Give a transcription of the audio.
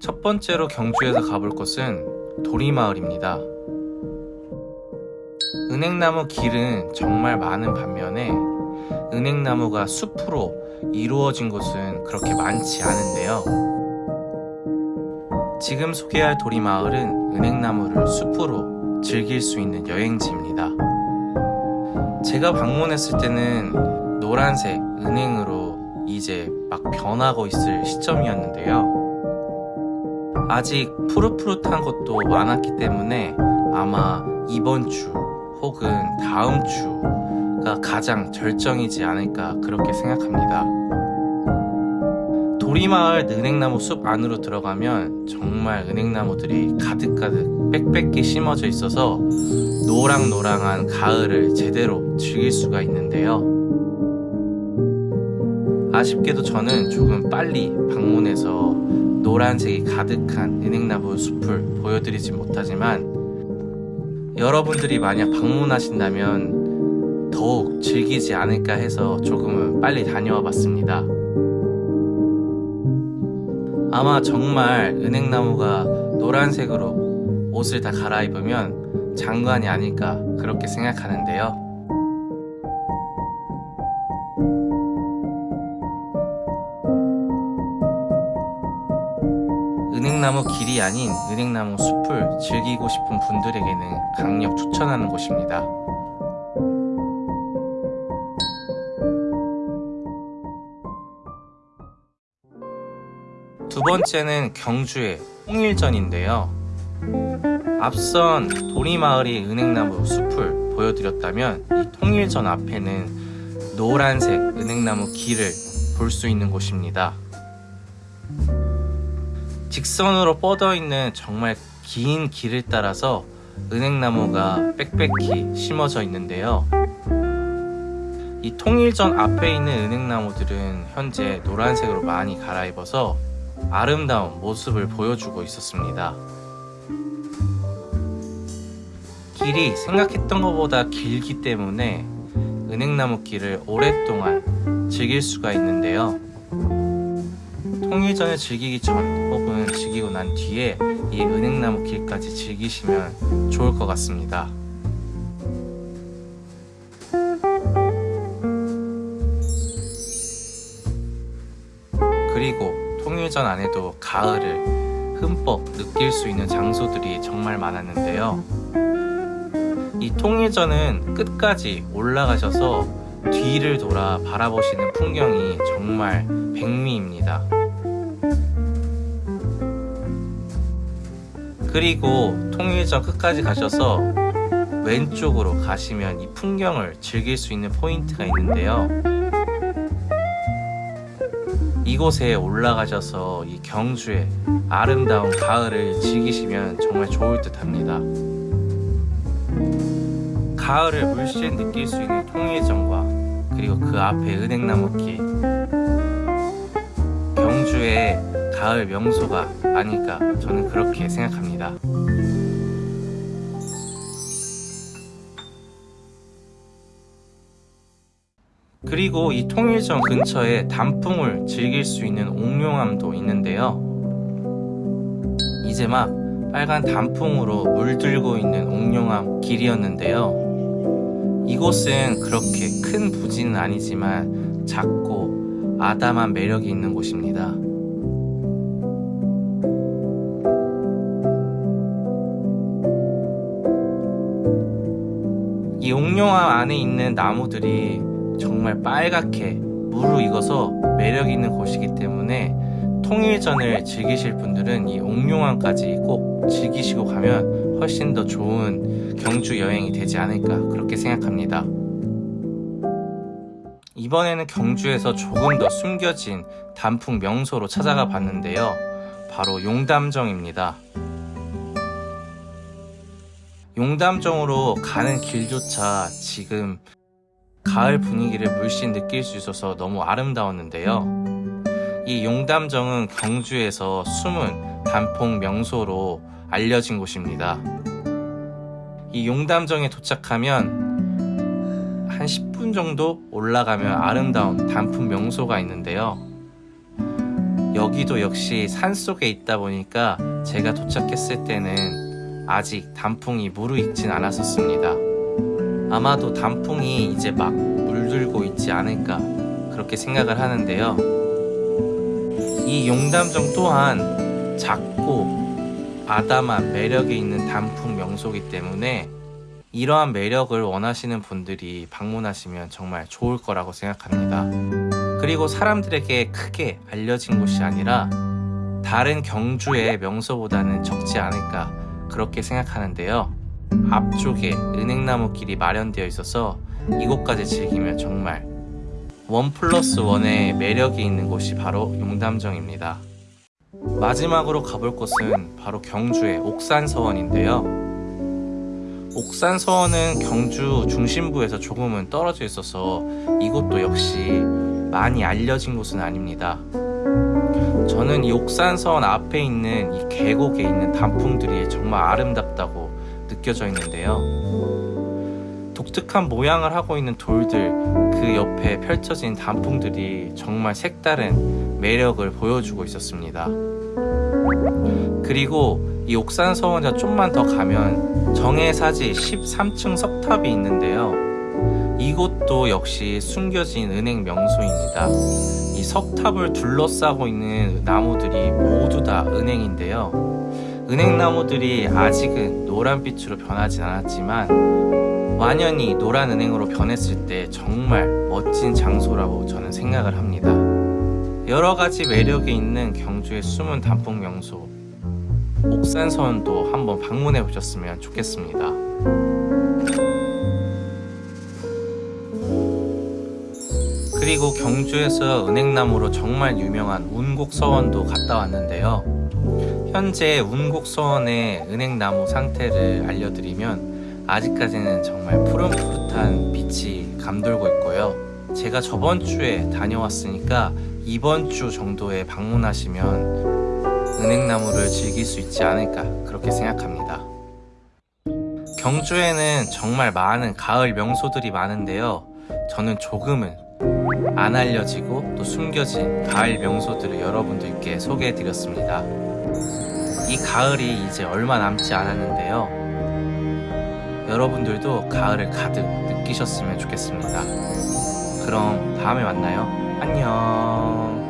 첫 번째로 경주에서 가볼 곳은 도리마을입니다. 은행나무 길은 정말 많은 반면에 은행나무가 숲으로 이루어진 곳은 그렇게 많지 않은데요. 지금 소개할 도리마을은 은행나무를 숲으로 즐길 수 있는 여행지입니다. 제가 방문했을 때는 노란색 은행으로 이제 막 변하고 있을 시점이었는데요. 아직 푸릇푸릇한 것도 많았기 때문에 아마 이번 주 혹은 다음 주가 가장 절정이지 않을까 그렇게 생각합니다. 도리마을 은행나무 숲 안으로 들어가면 정말 은행나무들이 가득가득 빽빽히 심어져 있어서 노랑노랑한 가을을 제대로 즐길 수가 있는데요. 아쉽게도 저는 조금 빨리 방문해서 노란색이 가득한 은행나무 숲을 보여드리지 못하지만 여러분들이 만약 방문하신다면 더욱 즐기지 않을까 해서 조금은 빨리 다녀와 봤습니다. 아마 정말 은행나무가 노란색으로 옷을 다 갈아입으면 장관이 아닐까 그렇게 생각하는데요. 은행나무 길이 아닌 은행나무 숲을 즐기고 싶은 분들에게는 강력 추천하는 곳입니다. 두 번째는 경주의 홍일전인데요. 앞선 도리마을이 은행나무 숲을 보여드렸다면 이 통일전 앞에는 노란색 은행나무 길을 볼 수 있는 곳입니다. 직선으로 뻗어 있는 정말 긴 길을 따라서 은행나무가 빽빽히 심어져 있는데요. 이 통일전 앞에 있는 은행나무들은 현재 노란색으로 많이 갈아입어서 아름다운 모습을 보여주고 있었습니다. 길이 생각했던 것보다 길기 때문에 은행나무 길을 오랫동안 즐길 수가 있는데요. 통일전을 즐기기 전 혹은 즐기고 난 뒤에 이 은행나무 길까지 즐기시면 좋을 것 같습니다. 그리고 통일 전 안에도 가을을 흠뻑 느낄 수 있는 장소들이 정말 많았는데요. 이 통일 전은 끝까지 올라가셔서 뒤를 돌아 바라보시는 풍경이 정말 백미입니다. 그리고 통일전 끝까지 가셔서 왼쪽으로 가시면 이 풍경을 즐길 수 있는 포인트가 있는데요. 이곳에 올라가셔서 이 경주의 아름다운 가을을 즐기시면 정말 좋을 듯 합니다. 가을을 물씬 느낄 수 있는 통일전과 그리고 그 앞에 은행나무길 가을 명소가 아닐까 저는 그렇게 생각합니다. 그리고 이 통일전 근처에 단풍을 즐길 수 있는 옥룡암도 있는데요. 이제 막 빨간 단풍으로 물들고 있는 옥룡암 길이었는데요. 이곳은 그렇게 큰 부지는 아니지만 작고 아담한 매력이 있는 곳입니다. 이 옥룡암 안에 있는 나무들이 정말 빨갛게 무르익어서 매력 있는 곳이기 때문에 통일전을 즐기실 분들은 이 옥룡암까지 꼭 즐기시고 가면 훨씬 더 좋은 경주 여행이 되지 않을까 그렇게 생각합니다. 이번에는 경주에서 조금 더 숨겨진 단풍 명소로 찾아가 봤는데요. 바로 용담정입니다. 용담정으로 가는 길조차 지금 가을 분위기를 물씬 느낄 수 있어서 너무 아름다웠는데요. 이 용담정은 경주에서 숨은 단풍 명소로 알려진 곳입니다. 이 용담정에 도착하면 한 10분 정도 올라가면 아름다운 단풍 명소가 있는데요. 여기도 역시 산 속에 있다 보니까 제가 도착했을 때는 아직 단풍이 무르익진 않았었습니다. 아마도 단풍이 이제 막 물들고 있지 않을까 그렇게 생각을 하는데요. 이 용담정 또한 작고 아담한 매력이 있는 단풍 명소이기 때문에 이러한 매력을 원하시는 분들이 방문하시면 정말 좋을 거라고 생각합니다. 그리고 사람들에게 크게 알려진 곳이 아니라 다른 경주의 명소보다는 적지 않을까 그렇게 생각하는데요. 앞쪽에 은행나무 길이 마련되어 있어서 이곳까지 즐기면 정말 원 플러스 원의 매력이 있는 곳이 바로 용담정입니다. 마지막으로 가볼 곳은 바로 경주의 옥산서원인데요. 옥산서원은 경주 중심부에서 조금은 떨어져 있어서 이곳도 역시 많이 알려진 곳은 아닙니다. 저는 이 옥산서원 앞에 있는 이 계곡에 있는 단풍들이 정말 아름답다고 느껴져 있는데요. 독특한 모양을 하고 있는 돌들 그 옆에 펼쳐진 단풍들이 정말 색다른 매력을 보여주고 있었습니다. 그리고 이 옥산 서원자 좀만 더 가면 정해사지 13층 석탑이 있는데요. 이곳도 역시 숨겨진 은행 명소입니다. 이 석탑을 둘러싸고 있는 나무들이 모두 다 은행인데요. 은행나무들이 아직은 노란빛으로 변하진 않았지만 완연히 노란 은행으로 변했을 때 정말 멋진 장소라고 저는 생각을 합니다. 여러 가지 매력이 있는 경주의 숨은 단풍 명소 옥산서원도 한번 방문해 보셨으면 좋겠습니다. 그리고 경주에서 은행나무로 정말 유명한 운곡서원도 갔다 왔는데요. 현재 운곡서원의 은행나무 상태를 알려드리면 아직까지는 정말 푸릇푸릇한 빛이 감돌고 있고요. 제가 저번 주에 다녀왔으니까 이번 주 정도에 방문하시면 은행나무를 즐길 수 있지 않을까 그렇게 생각합니다. 경주에는 정말 많은 가을 명소들이 많은데요. 저는 조금은 안 알려지고 또 숨겨진 가을 명소들을 여러분들께 소개해 드렸습니다. 이 가을이 이제 얼마 남지 않았는데요. 여러분들도 가을을 가득 느끼셨으면 좋겠습니다. 그럼 다음에 만나요. 안녕.